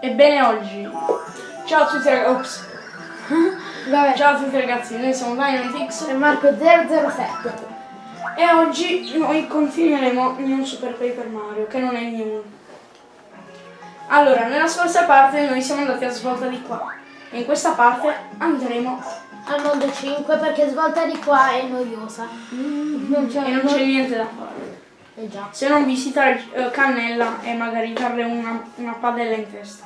Ebbene oggi. Ciao a tutti ragazzi. Ciao a tutti ragazzi, noi siamo Dynamitix è Marco 007. e oggi noi continueremo New Super Paper Mario, che non è new. Allora, nella scorsa parte noi siamo andati a svolta di qua. E in questa parte andremo Al mondo 5 perché svolta di qua è noiosa. Non c'è e non c'è niente da fare. Eh. Se non visitare eh, Cannella e magari darle una, una padella in testa.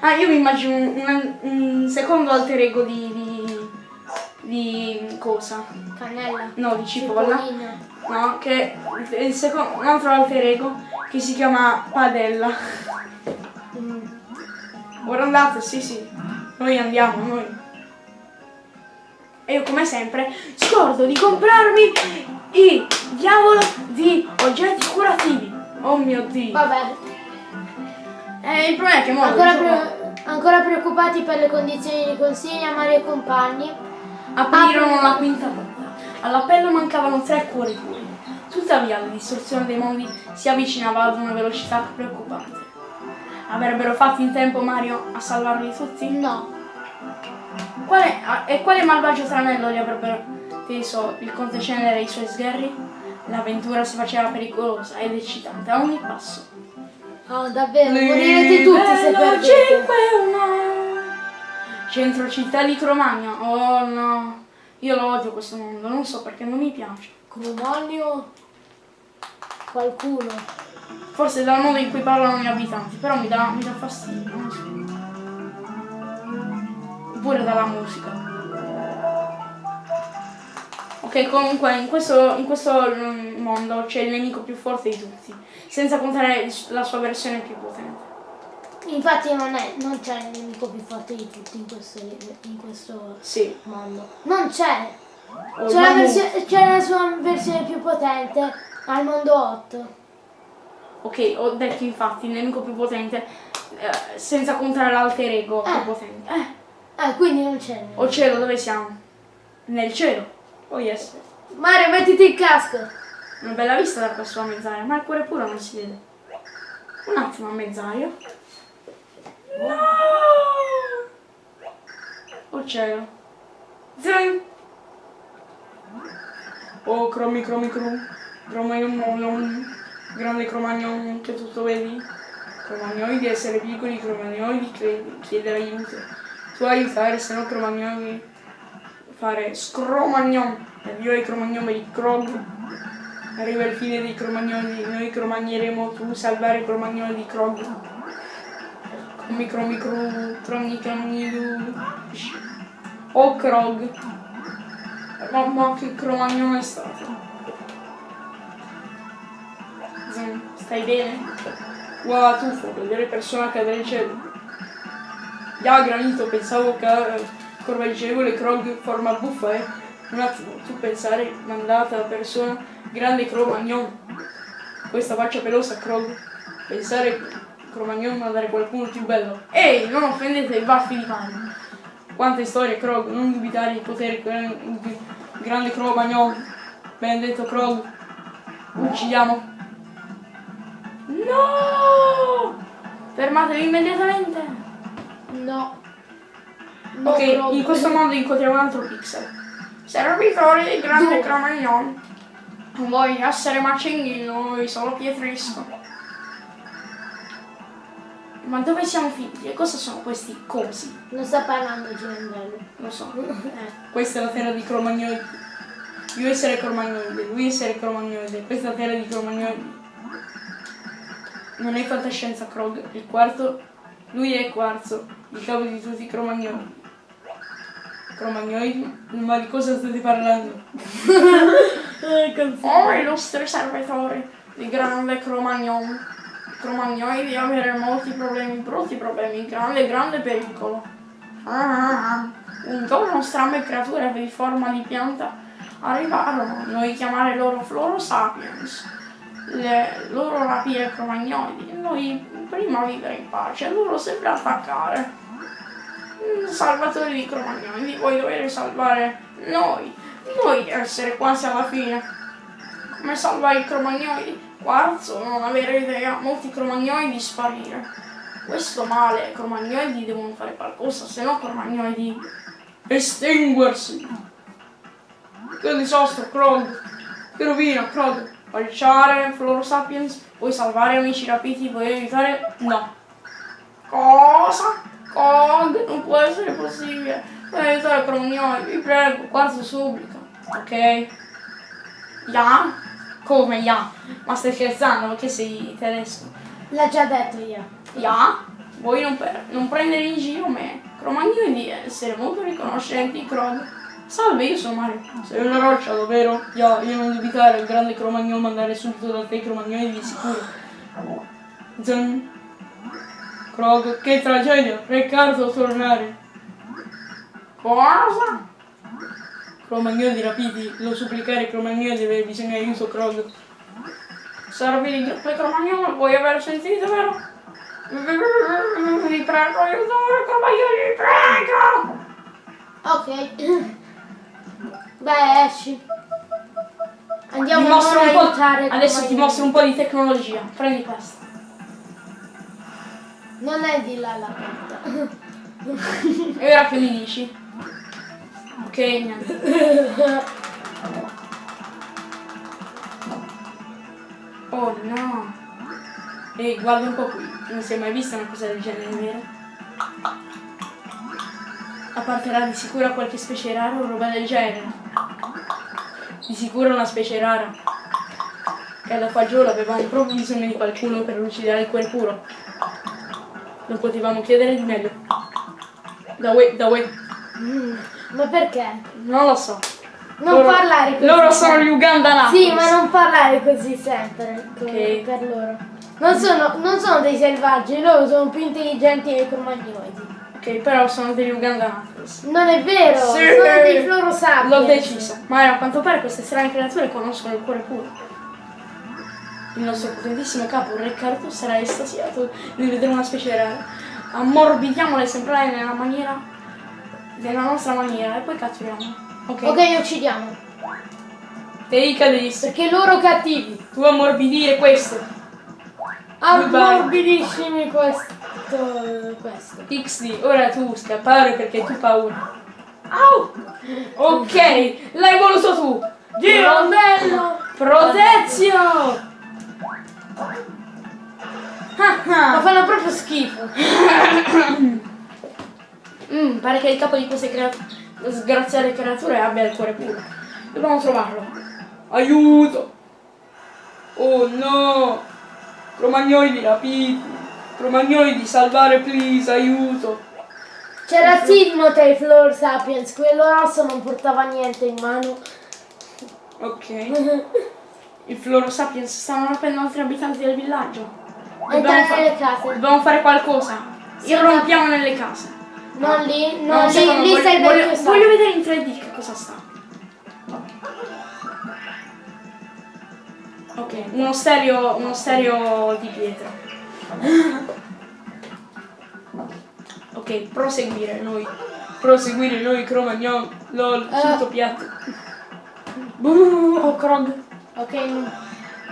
Ah, io mi immagino un, un- un secondo alter ego di, di, di cosa? Cannella. No, di Cipolla. Cipollina. No, che è il secondo, un altro alter ego che si chiama Padella. Mm. Ora andate, sì sì. Noi andiamo, noi. E io come sempre scordo di comprarmi i diavolo di oggetti curativi. Oh mio dio. Vabbè, Eh, il problema è che mo ancora, pre- ancora preoccupati per le condizioni di consiglia Mario e compagni. aprirono la quinta porta. All'appello mancavano tre cuori puri. Tuttavia la distruzione dei mondi si avvicinava ad una velocità preoccupante. Avrebbero fatto in tempo Mario a salvarli tutti? No. Quale, e quale malvagio tranello li avrebbero teso il conte Cenere e i suoi sgherri? L'avventura si faceva pericolosa ed eccitante a ogni passo. Oh, davvero, morirete tutti se perdete. 5 1 Centro città di Cromagno. Oh no. Io lo odio questo mondo, non so perché non mi piace. Cromanio. Qualcuno. Forse dal modo in cui parlano gli abitanti, però mi dà, mi dà fastidio, non so. Oppure dalla musica. Ok, comunque in questo, in questo mm, mondo c'è il nemico più forte di tutti, senza contare la sua versione più potente. Infatti non, c'è il nemico più forte di tutti in questo, in questo Sì. mondo. Non c'è. C'è la, sua versione più potente al mondo 8. Ok, ho detto infatti il nemico più potente, eh, senza contare l'alter ego più Eh. potente. Eh, Ah, quindi non c'è. o cielo, dove siamo? Nel cielo. Oh yes. Mario, mettiti il casco. Una bella vista da questo a mezz'aria, ma il cuore puro non si vede. Un attimo a mezz'aria. No! Oh cielo. Zing! Oh cromi cromi crum. Cromagnon Grande cromagnon che tutto vedi. Cromagnoidi essere piccoli, cromagnoidi chiedere aiuto. Tu aiutare, se no cromagnoidi fare scromagnon. Addio ai cromagnomi di Krog. Arriva il fine dei cromagnoli, noi cromagneremo tu salvare i cromagnoli di Krog. Cromi cromi cru, cromni cromni lu. Oh Krog. Mamma che cromagnone è stato. Stai bene? Wow, tuffo, vedere persona cadere in cielo. Ya granito, pensavo che correggevole Krog forma buffa, eh. Un attimo, tu pensare, mandata persona, grande Cromagnon. Questa faccia pelosa, Krog. Pensare Cromagnon mandare qualcuno più bello. Ehi, non offendete i baffi di Mario. Quante storie, Krog, non dubitare il potere gran- di grande Cromagnon. Benedetto Krog. Uccidiamo. No! Fermatevi immediatamente. No. No, Ok, proprio. in questo modo incontriamo un altro pixel. Servitori di grande Dove? Cromagnon. Non voglio essere macenghino, noi solo pietrisco. Ma dove siamo finiti? E cosa sono questi cosi? Non sta parlando Giandello. Lo so. Eh, questa è la terra di Cromagnoide. Io essere Cromagnoide, lui essere Cromagnoide, questa è la terra di Cromagnoide. Non è fantascienza Krog, il quarto, lui è quarzo, il capo di tutti i Cromagnoidi. Cromagnoidi? Ma di cosa state parlando? Oh, illustri servitori di grande Cromagnon. Cromagnoidi avere molti problemi, brutti problemi, grande, grande pericolo. Ah, un giorno strane creature di forma di pianta arrivarono, noi chiamare loro Floro Sapiens. Le, loro rapire cromagnoidi, noi prima vivere in pace, loro sempre attaccare. Salvatori di cromagnoidi, voi dovete salvare noi, noi essere quasi alla fine. Come salvare i cromagnoidi? Quarzo, non avere idea, molti cromagnoidi sparire. questo male, cromagnoidi devono fare qualcosa, se no cromagnoidi estinguersi. Che disastro, Krog. Che rovina, Krog. Falciare Floro Sapiens, puoi salvare amici rapiti, puoi aiutare... No. Cosa? Krog, non può essere possibile. Puoi aiutare cromagnoidi, vi prego, quarzo supplica. Ok? Ya? Come ya? Ma stai scherzando? Che sei tedesco? L'ha già detto io. Ya? Vuoi non, per- non prendere in giro me? Cromagnoli di essere molto riconoscenti, Krog. Salve, io sono Mario. Sei una roccia, davvero? Ya, io non dubitare, il grande Cromagnolo mandare subito da te Cromagnoli di sicuro. Zan. Krog, che tragedia! Riccardo, tornare. Cosa? Cromagnoli rapiti, lo supplicare Cromagnoli deve aver bisogno di aiuto, Krog. Servi di gruppo Cromagnolo, vuoi aver sentito, vero? Vi prego, aiutare Cromagnoli, vi prego! Ok. Beh, esci. Andiamo a aiutare adesso ti mostro un po' di tecnologia. Prendi questo. Non è di là la porta. E ora che mi dici? Ok, niente. Oh no. Ehi, guarda un po' qui. Non si è mai vista una cosa del genere, vero? Apparterà di sicuro qualche specie rara o roba del genere. Di sicuro una specie rara. Che alla fagiolo avevamo proprio bisogno di qualcuno per lucidare il cuore puro. Non potevamo chiedere di meglio. Da way, da way. Mm, Ma perché? Non lo so. Non Loro- parlare così. Loro sono gli Uganda Knuckles. Sì, ma non parlare così sempre Ok. per loro. Non sono, non sono dei selvaggi, loro sono più intelligenti dei cromagnoidi. Ok, però sono degli Uganda Knuckles. Non è vero, Sì. sono dei floro sapiens. L'ho deciso. Ma a quanto pare queste strane creature conoscono il cuore puro. Il nostro potentissimo capo, Riccardo, sarà estasiato di vedere una specie rara. Ammorbidiamo l'esemplare nella maniera. nella nostra maniera e poi catturiamo. Ok. Ok, uccidiamo. Te cadesti. Perché loro cattivi. Tu ammorbidire questo. Ammorbidissimi questo. questo. XD, ora tu scappare perché tu hai paura. Au! Ok, l'hai voluto tu! Girondello! Protezio! Ah, Ma ah. fanno proprio schifo. Mm, pare che il capo di queste sgraziate creature abbia il cuore puro. Dobbiamo trovarlo. Aiuto! Oh no! Cromagnoli rapiti! Cromagnoli di salvare, please, aiuto! Tra i Floor Sapiens, quello rosso non portava niente in mano. Ok. Il Floro Sapiens stanno rapendo altri abitanti del villaggio. Entrare fa- nelle case. dobbiamo fare qualcosa. Sì, Irrompiamo nelle case. Non lì, No, non secondo, lì, lì voglio, voglio- voglio sapio. vedere in 3D che cosa sta. Ok, uno stereo, uno stereo di pietra. Ok, proseguire noi. Proseguire noi, Cromagnon, lol, Eh. tutto piatto. Buh, Oh, Krog. Ok,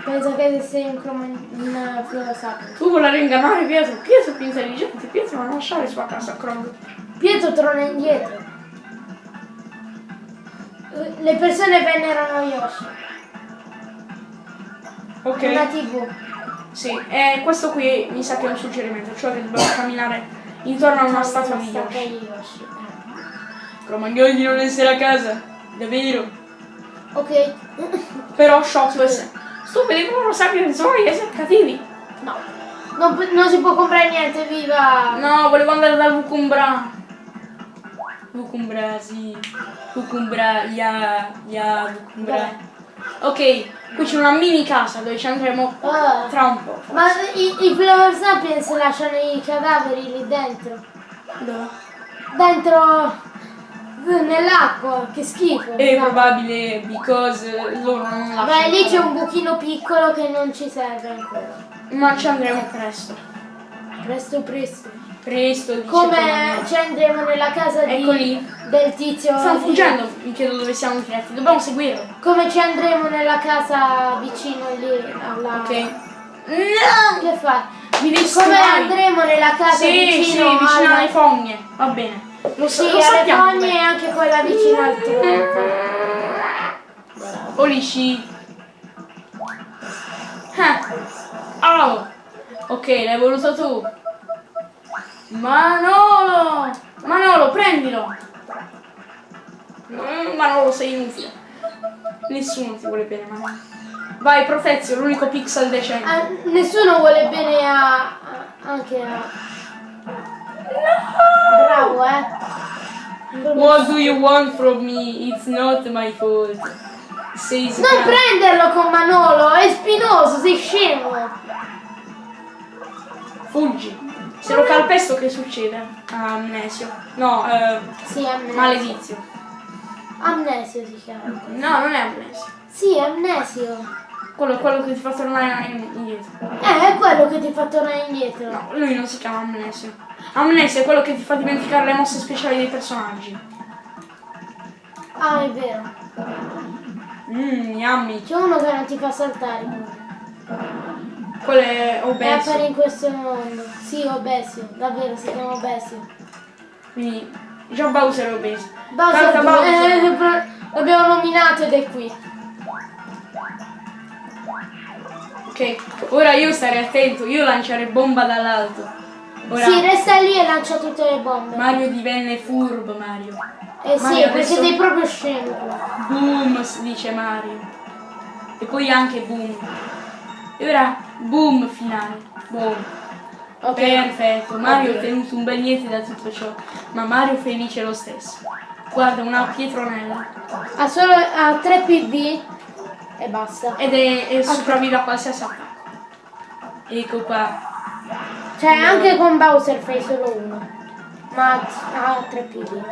penso che sei un croman... un Floor Sapiens. Tu volevi ingannare Pietro. Pietro è più intelligente. Pietro non lasciare sua casa, Krog. Pietro torna indietro. Le persone venerano Yoshi. Ok. Una tv. Sì, e questo qui mi sa che è un suggerimento, cioè che dobbiamo camminare intorno a una statua di Yoshi. Yoshi. Cromagnoli non essere a casa, davvero. Ok. Però Shock se. Stupidi come lo sappiano sono e siete cattivi. No. Non, non si può comprare niente, viva! No, volevo andare dal Vukumbra. Vukumbra, sì. Vukumbra, ya, ya, Vukumbra. Vabbè. Ok, qui c'è una mini casa dove ci andremo Ah. tra un po'. Ma i, i Flower Sapiens lasciano i cadaveri lì dentro. Dove? Dentro nell'acqua, che schifo. È No. probabile because loro non lasciano. Beh, lì c'è un buchino piccolo che non ci serve ancora. Ma ci andremo presto. Presto presto. Presto, dice Come ci andremo nella casa di, del tizio. Stanno fuggendo, mi chiedo dove siamo diretti. Dobbiamo seguirlo. Come ci andremo nella casa vicino lì alla. Ok. No! Che fai? Mi Come andremo nella casa Sì, sì, vicino, vicino alla- alle fogne. Va bene. So, Sì, lo sappiamo. e bene. anche quella vicino al tronco. Polici. Ah. Oh. Ok, l'hai voluto tu. Manolo! Manolo, prendilo! Mm, Manolo, sei inutile. Nessuno ti vuole bene, Manolo. Vai, Protezio, l'unico pixel decente. Ah, nessuno vuole bene a, a- anche a... Eh. What do you want from me? It's not my fault. Says Non Gran- prenderlo con Manolo, è spinoso, sei scemo. Fuggi. Se lo calpesto che succede? Amnesio. No, eh, Sì, amnesio. maledizio. Amnesio si chiama. No, non è amnesio. Sì, amnesio. Quello è quello che ti fa tornare indietro. Eh, è quello che ti fa tornare indietro. No, lui non si chiama amnesio. Amnesio è quello che ti fa dimenticare le mosse speciali dei personaggi. Ah, è vero. Mmm, yummy. C'è uno che non ti fa saltare. Quello è È obeso. appare in questo mondo. Sì, Obesio. Davvero, si chiama Obesio. Quindi già Bowser è obeso. Bowser, Bowser. eh, l'abbiamo nominato ed è qui. Ok, ora io starei attento, io lanciare bomba dall'alto. Ora Sì, resta lì e lancia tutte le bombe. Mario divenne furbo Mario. eh sì, Mario perché adesso- sei proprio scemo. Boom, dice Mario. E poi anche boom. E ora boom finale. Boom. Ok. Perfetto, Mario ha Ok. ottenuto un bel niente da tutto ciò, ma Mario felice lo stesso. Guarda, una pietronella. Ha solo ha 3 PV e basta. Ed è, è sopravvive a qualsiasi attacco. Ecco qua. Cioè, anche con Bowser fai solo uno. Ma ha 3 PV.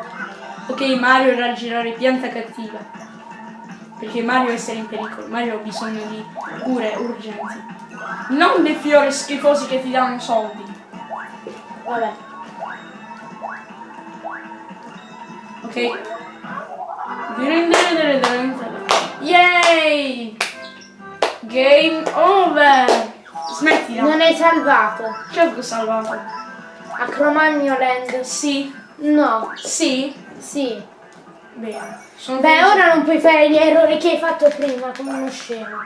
Ok, Mario raggirare pianta cattiva. Perché Mario essere in pericolo. Mario ha bisogno di cure urgenti. Non dei fiori schifosi che ti danno soldi. Vabbè. Ok. Yay! Game over! Smettila. Non hai salvato. Certo che ho salvato. A Cromagno Land. Sì. No. Sì. Sì. Bene. Sono Beh, felice. ora non puoi fare gli errori che hai fatto prima, come uno scemo.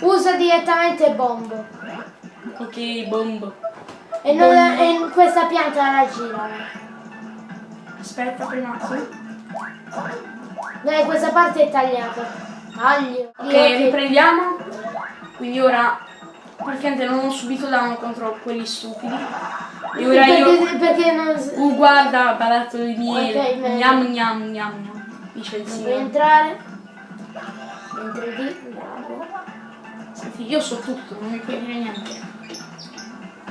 Usa direttamente bombo. Ok, bombo. E, non Bombo. la- e questa pianta la gira. Aspetta prima. Sì. Dai, questa parte è tagliata. Taglio. Ok, Io riprendiamo. Quindi ora praticamente non ho subito danno contro quelli stupidi. E ora io. Perché, perché non... Uh, guarda, barattolo di miele. Ok, bene. gnam gnam gnam gnam. Dice il signore. entrare. Entri lì, bravo. Senti, io so tutto, non mi puoi dire niente.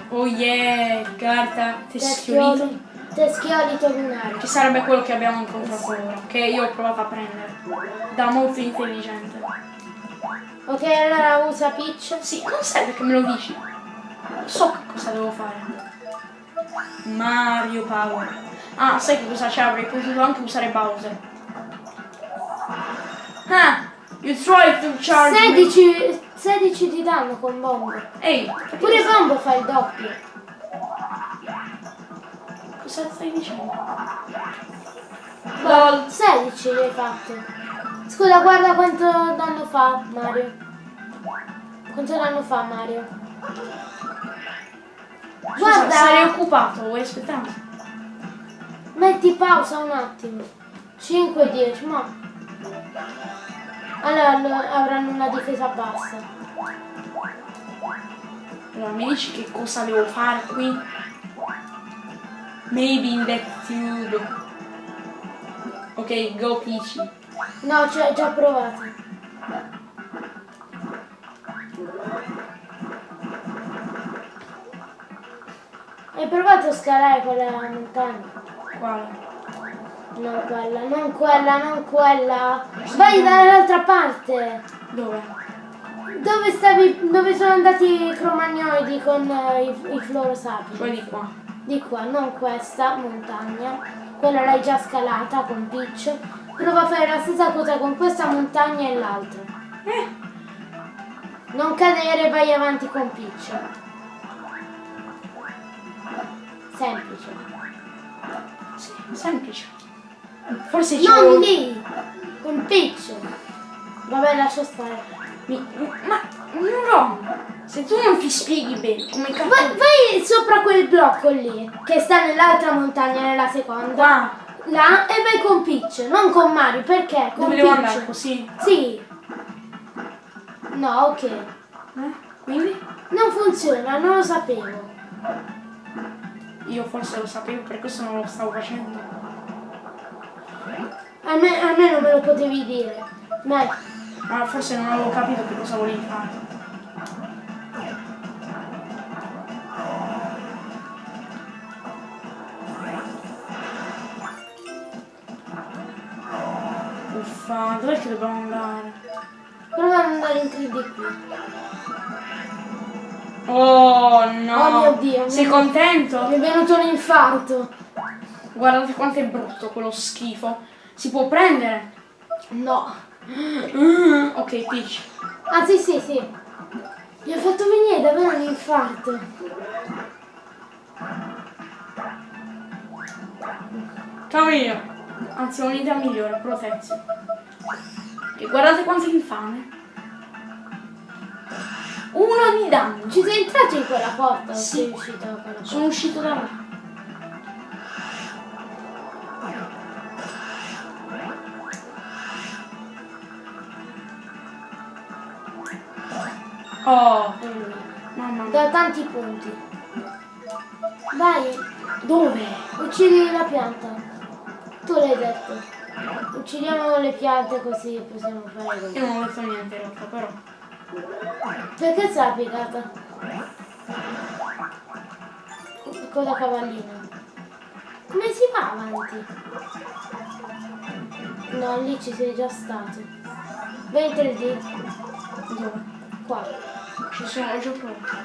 Oh yeah, carta teschiolito. Teschioli, teschiolito lunare. Che sarebbe quello che abbiamo incontrato ora. Che io ho provato a prendere. Da molto intelligente. Ok, allora usa Peach. Sì, non serve che me lo dici. So che cosa devo fare. Mario Power. Ah, sai che cosa c'è? Avrei potuto anche usare Bowser. Ah! You try to charge me. 16, 16 di danno con Bombo. Ehi, Pure Bombo fa il doppio. Cosa stai dicendo? Lol. 16 le hai fatte. Scusa, guarda quanto danno fa Mario. Quanto danno fa Mario? Scusa, Guarda. sarei occupato, vuoi aspettare? Metti pausa un attimo. 5 10, ma. Allora lo- avranno una difesa bassa. Allora, mi dici che cosa devo fare qui? Maybe in that tube. Ok, go Peachy. No, ci ho già provato. Hai provato a scalare quella montagna? Quale? Non quella, non quella, non quella. Vai dall'altra parte. Dove? Dove stavi, dove sono andati i cromagnoidi con eh, i, i florosapi? Poi di qua. Di qua, non questa montagna. Quella l'hai già scalata con Peach. Prova a fare la stessa cosa con questa montagna e l'altra. Eh, Non cadere, vai avanti con Peach. Semplice. Sì, semplice. Forse ci Non lì! Con Peach. Vabbè, lascia stare. Mi- Ma no! Se tu non ti spieghi bene come cazzo. Vai, vai sopra quel blocco lì, che sta nell'altra montagna, nella seconda. Qua Là e vai con Peach, non con Mario, perché? Con dove devo Peach. andare così? Sì. No, ok. Eh? Quindi? Non funziona, non lo sapevo. Io forse lo sapevo, per questo non lo stavo facendo. A me, me non me lo potevi dire. Dai, Ma forse non avevo capito che cosa volevi fare. Uffa, dov'è che dobbiamo andare? prova ad andare in 3D qui. Oh no! Oh mio Dio, Sei mi- contento? Mi è venuto un infarto. Guardate quanto è brutto quello schifo. Si può prendere? No. Mm, ok, Peach. Ah sì sì sì. Mi ha fatto venire davvero un infarto. Camillo. Anzi, ho un'idea migliore, protezione. E guardate quanto infame. Uno di danno. Ci sei entrato in quella porta Sì. sei uscito da quella porta? Sono uscito da là. Oh, mamma mia. Da tanti punti. Vai, Dove? uccidi la pianta. Tu l'hai detto. Uccidiamo le piante così possiamo fare così. Io non ho detto niente in realtà, però. Perché sei piegata? Coda cavallina. Come si va avanti? No, lì ci sei già stato. 3D. Dove? Qua. Ci sono, già provato.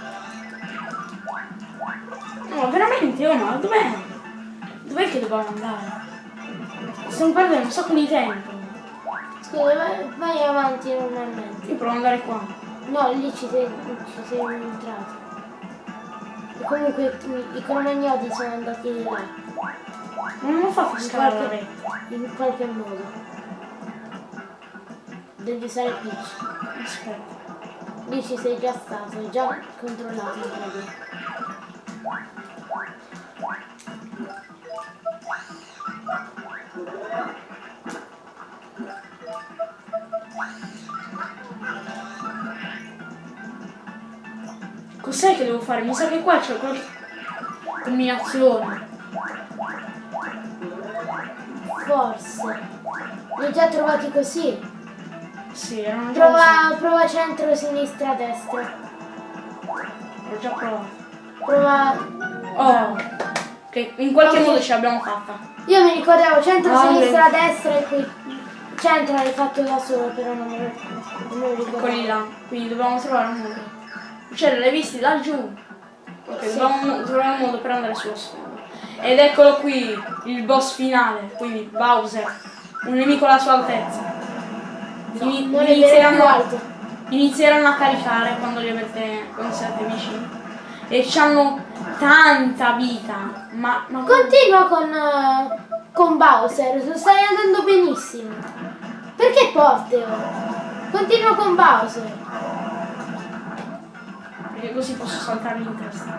No, veramente, oh ma dov'è? Dov'è che dobbiamo andare? Stiamo perdendo un sacco di tempo. Scusa, vai, vai avanti normalmente. Io provo ad andare qua. No, lì ci sei, ci sei entrato. E comunque i- i cromagnoli sono andati di là. Non scalare la qualche, rete. in qualche modo. Devi usare Peach. Aspetta. Lì ci sei già stato, hai già controllato il credo. Cos'è che devo fare? Mi sa che qua c'è qualche combinazione. Forse. Li hai già trovati così? Sì, erano già Prova, prova centro, sinistra, destra. L'ho già provato. Prova. Oh. Ok, in qualche Ok. modo ce l'abbiamo fatta. Io mi ricordavo centro, Ah, sinistra, beh. destra e qui. Centro l'hai fatto da solo, però non me lo, non ricordavo. Quelli là. Quindi dobbiamo trovare un modo. Cioè, l'hai visti laggiù? Ok, Sì. dobbiamo trovare un modo per andare sullo sfondo. Ed eccolo qui, il boss finale, quindi Bowser. Un nemico alla sua altezza. Ini- Non inizieranno, alto. inizieranno a caricare quando li avete, quando siete vicini. E hanno tanta vita. Ma, ma Continua con, eh, con Bowser, stai andando benissimo. Perché Porteo? Continua con Bowser. perché così posso saltarli in testa.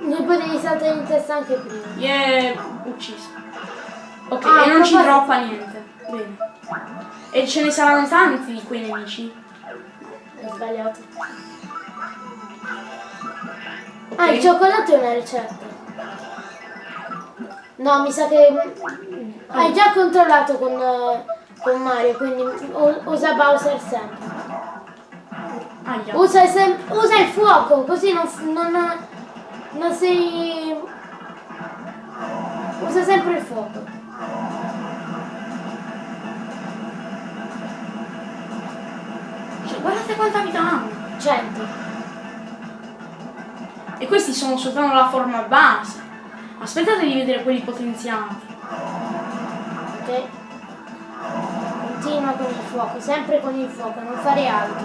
Ne potevi saltare in testa anche prima. Yeah, ucciso. Ok, Ah, e non ci droppa niente. Bene. E ce ne saranno tanti di quei nemici. Ho sbagliato. Ah, il cioccolato è una ricetta. No, mi sa che hai già controllato con, con Mario, quindi usa Bowser sempre. Usa, sem- usa il fuoco, così non, non, non sei... Usa sempre il fuoco. Quanta vita hanno. 100. E questi sono soltanto la forma base. Aspettate di vedere quelli potenziati. Ok? Continua con il fuoco, sempre con il fuoco, non fare altro.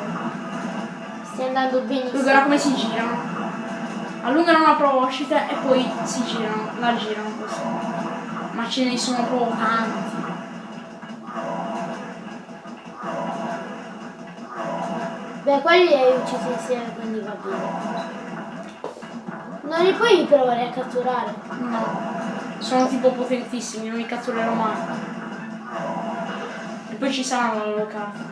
Stai andando benissimo. Guarda come si girano. Allungano una proboscite e poi si girano, la girano così. Ma ce ne sono proprio tanti. Beh, quelli li hai uccisi insieme, quindi va bene. Non li puoi provare a catturare? No. Sono tipo potentissimi, non li catturerò mai. E poi ci saranno la loro carta.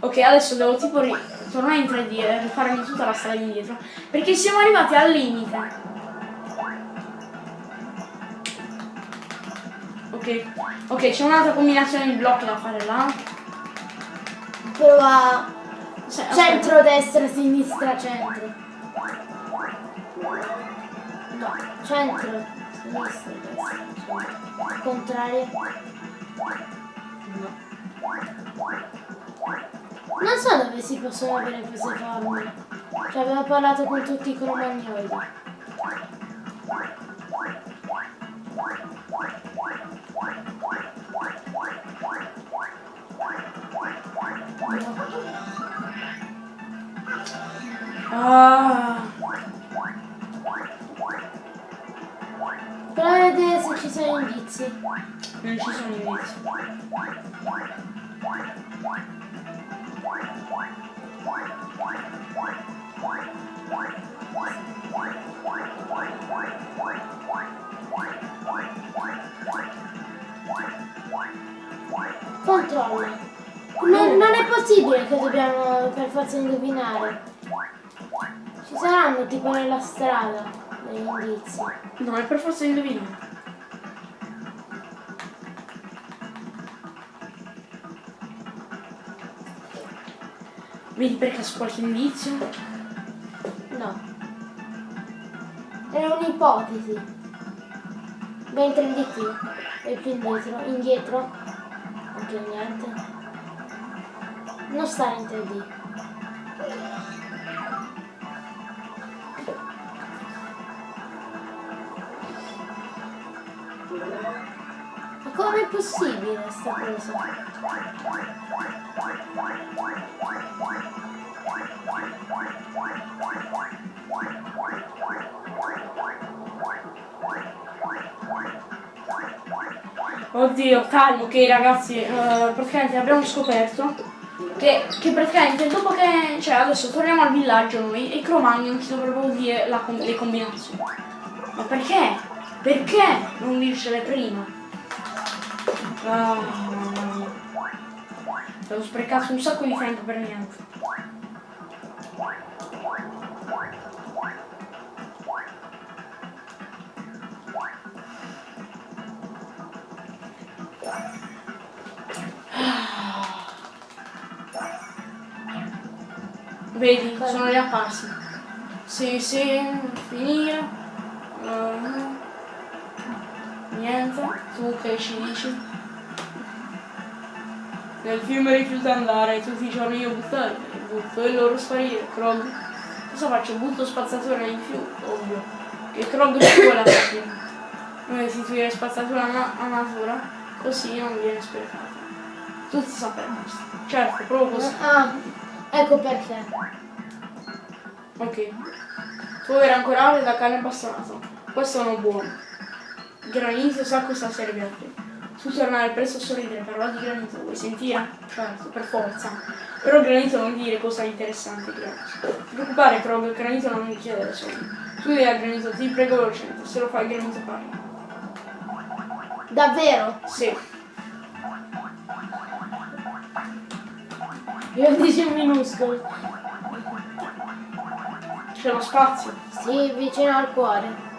Ok, adesso devo tipo tornare in 3D e rifarmi tutta la strada indietro. Perché siamo arrivati al limite. Ok, ok, c'è un'altra combinazione di blocchi da fare là. Prova Aspetta. centro, destra, sinistra, centro. No, centro, sinistra, destra, centro. Contrario. Non so dove si possono avere queste formule. Cioè avevo parlato con tutti i cromagnoidi. Ah, Prova a vedere se ci sono indizi. non ci sono indizi. Controlla. Non, non è possibile che dobbiamo per forza indovinare. Ci saranno tipo nella strada degli indizi. No, è per forza indovinare. Vedi per caso qualche indizio? No. Era un'ipotesi. Mentre indichi e più indietro, indietro, anche niente. Non stare in 3D. Ma com'è possibile sta cosa? Oddio, calmo, ok ragazzi, eh, praticamente abbiamo scoperto che, che praticamente dopo che, cioè adesso torniamo al villaggio noi e i Cromagnon ci dovrebbero dire la le combinazioni. Ma perché? Perché non dircele prima? Ah, mia. Ho sprecato un sacco di tempo per niente. Vedi, sono riapparsi. Sì, sì, finire. Eh, niente, tu che ci dici? Nel film rifiuta andare, tutti i giorni io buttare, butto e loro sparire, Krog. Cosa faccio? Butto spazzatura in più, ovvio. Che Krog ci vuole alla fine. Non restituire spazzatura a, na- a natura, così non viene sprecata. Tutti sappiamo questo. Certo, proprio così. Ecco perché. Ok. Polvere ancorale da carne bastonato. Questo uno buono. Granito sa cosa serve a te. Tu tornare presto a sorridere, parla di granito, vuoi sentire? Certo, per forza. Però granito non dire cosa è interessante, Granito. Non ti preoccupare, Krog, granito non mi chiede soldi. Tu devi al granito, ti prego velocemente, se lo fai granito parla. Davvero? Sì. Io dici minuscolo. C'è lo spazio. Sì, vicino al cuore.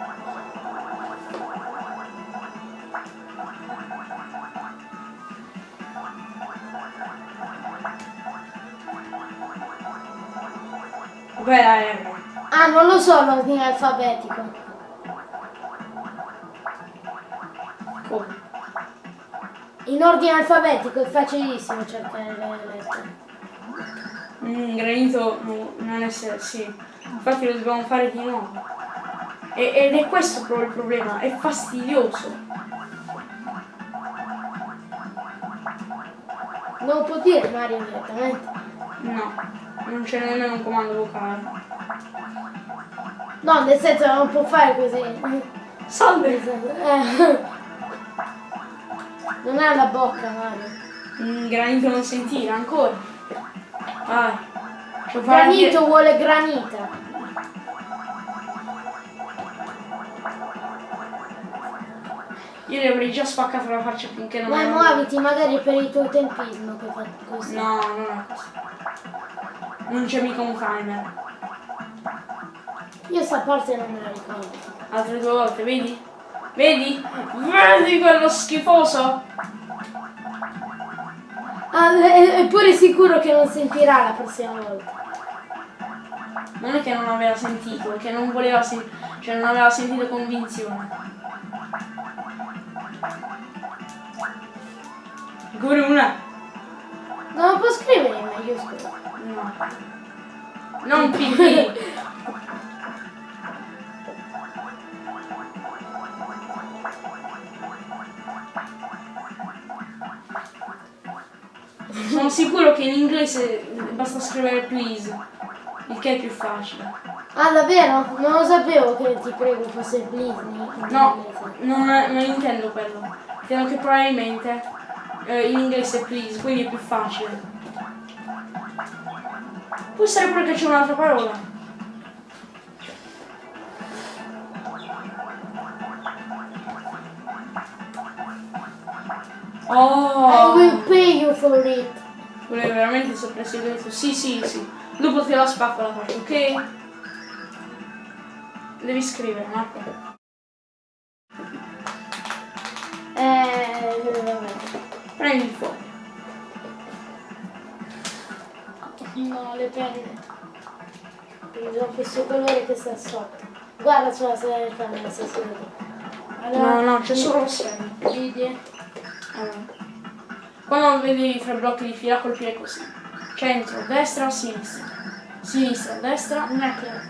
Dov'è la R? Ah, non lo so l'ordine alfabetico. Come? In ordine alfabetico è facilissimo cercare le lettere. Mm, granito no, non essere sì. Infatti lo dobbiamo fare di nuovo. E- ed è questo proprio il problema, è fastidioso. Non può dire Mario direttamente. No. Non c'è nemmeno un comando vocale. No, nel senso non può fare così. Salve! Eh. Non ha la bocca, Mario. Mm, granito non sentire ancora. Fare Granito vuole granita. Io le avrei già spaccato la faccia finché non Dai, muoviti magari per il tuo tempismo che fa così. No, non è così. Non c'è mica un timer. Io sta parte non me la ricordo. Altre due volte, vedi? Vedi? Vedi quello schifoso? Ah, è, è pure sicuro che non sentirà la prossima volta. Non è che non aveva sentito, è che non voleva sentire, cioè non aveva sentito convinzione. Ancora una? Non può scrivere in maiuscolo. No. Non PD. Sono sicuro che in inglese basta scrivere please, il che è più facile. Ah, davvero? Non lo sapevo che ti prego fosse please No, non, non intendo quello. Intendo che probabilmente eh, in inglese è please, quindi è più facile. Può essere pure che c'è un'altra parola. I will Oh! pay you for it. Volevo veramente detto sì, sì, sì. Dopo te la spacco la faccia, ok? Devi scrivere, Marco. Eh. Prendi il fuoco. No, le penne. Perché ho questo colore che sta sotto. Guarda sulla telecamera se si vede. No, no, c'è solo lo schermo. Vedi? Allora. Quando vedi i tre blocchi di fila colpire così. Centro, destra, sinistra. Sinistra, destra. Un attimo.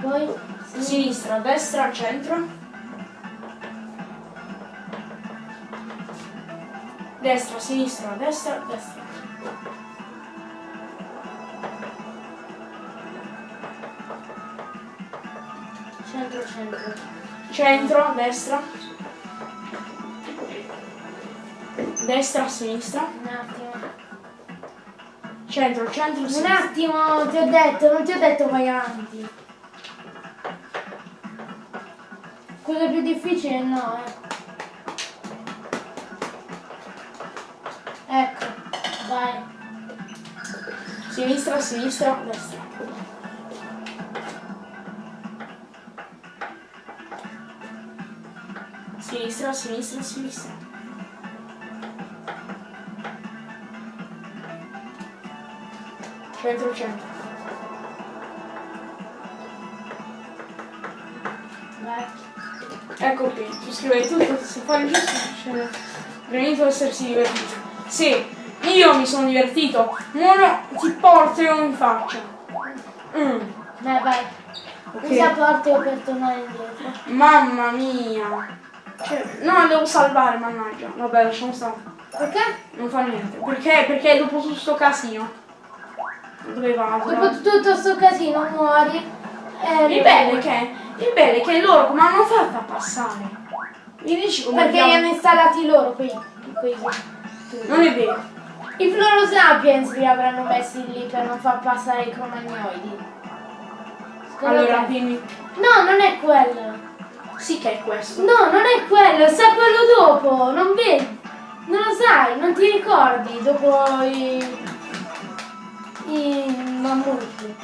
Poi. Sinistra, destra, centro. Destra, sinistra, destra, destra. centro centro. Centro, destra. Destra, sinistra. Un attimo. Centro, centro, Un sinistra. attimo, ti ho detto, non ti ho detto vai avanti. Quello più difficile no, eh. Ecco, vai. Sinistra, sinistra, destra. Sinistra, sinistra, sinistra. Centro, centro. Vai. Ecco qui, tu scrivevi tutto, se fai il giusto, c'è granito essersi divertito. Sì, io mi sono divertito, ora ti porto in faccia. Mm, Vai, vai. ok. Usa porto per tornare indietro. Mamma mia. Cioè, no, devo salvare, mannaggia. Vabbè, lasciamo stare. Perché? Non fa niente. Perché? Perché dopo tutto sto casino. Dove vado? Dopo tutto sto casino muori. Eh, Il bello è che, il bello è che loro come hanno fatto a passare? Mi dici come Perché li hanno installati loro quei, quei Non è vero. I Floro Sapiens li avranno messi lì per non far passare i cromagnoidi. Secondo Allora, te? dimmi. No, non è quello. Sì che è questo. No, non è quello, sa quello dopo, non vedi. Non lo sai, non ti ricordi dopo i. i mammuti.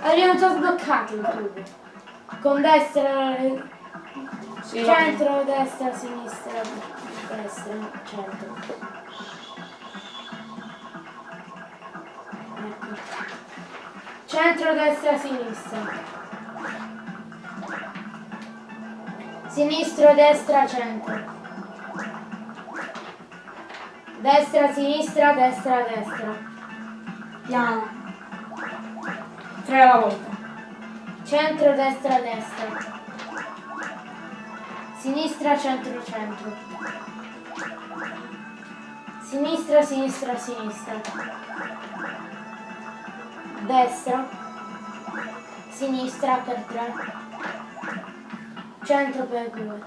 Abbiamo già sbloccato il tubo. Con destra, Sì, centro, destra, sinistra, destra, centro. Ecco. Centro, destra, sinistra. Sinistro, destra, centro. Destra, sinistra, destra, destra. Piano. Tre alla volta. Centro, destra, destra. Sinistra, centro, centro. Sinistra, sinistra, sinistra. Destra. Sinistra per tre. 100 per 2.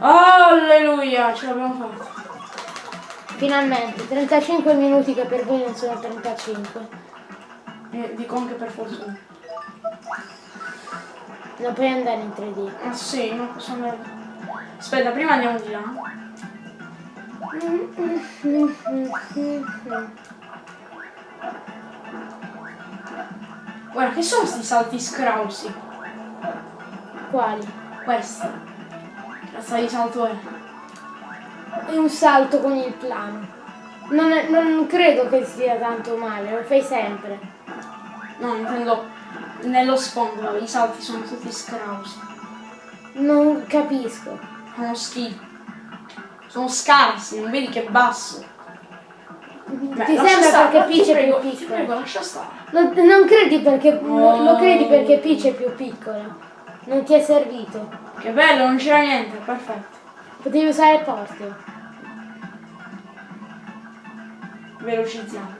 Alleluia, ce l'abbiamo fatta. Finalmente, 35 minuti che per voi non sono 35. Eh, dico anche per fortuna. Non puoi andare in 3D. Ah sì, non posso andare. Aspetta, prima andiamo di là. Guarda, che sono questi salti scrausi? Quali? Questi. Razza di salto è. È un salto con il plano. Non, è- non credo che sia tanto male, lo fai sempre. No, intendo nello sfondo, i salti sono tutti scrausi. Non capisco. Sono schifo. Sono scarsi, non vedi che basso. Beh, Ti sembra stare, perché Peach è più piccola? prego, lascia stare. Non, non credi perché. Oh. Lo credi perché Peach è più piccola. Non ti è servito. Che bello, non c'era niente, perfetto. Potevi usare Portio. Velocizziamo.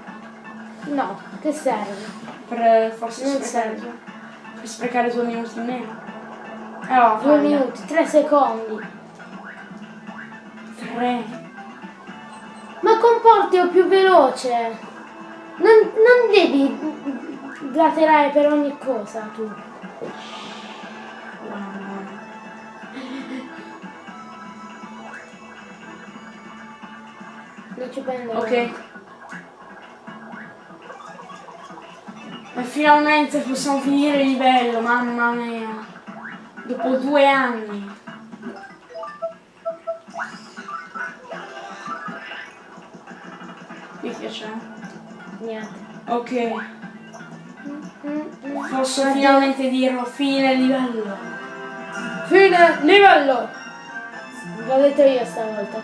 No, che serve? Per forse Non sprecare, serve. per sprecare due minuti in meno. Eh, no, Due minuti, tre secondi. Tre. Ma con Portio più veloce. Non, non devi laterare per ogni cosa tu. Non ci prendo. Ok. E finalmente possiamo finire il livello, mamma mia. Dopo due anni. Niente. Ok. Posso Addio. finalmente dirlo, fine livello. Fine livello! L'ho detto io stavolta.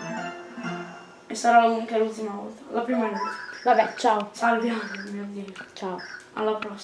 E sarà anche l'ultima volta. La prima l'ultima. Vabbè, ciao. Salviamo, mio Dio. Ciao. Alla prossima.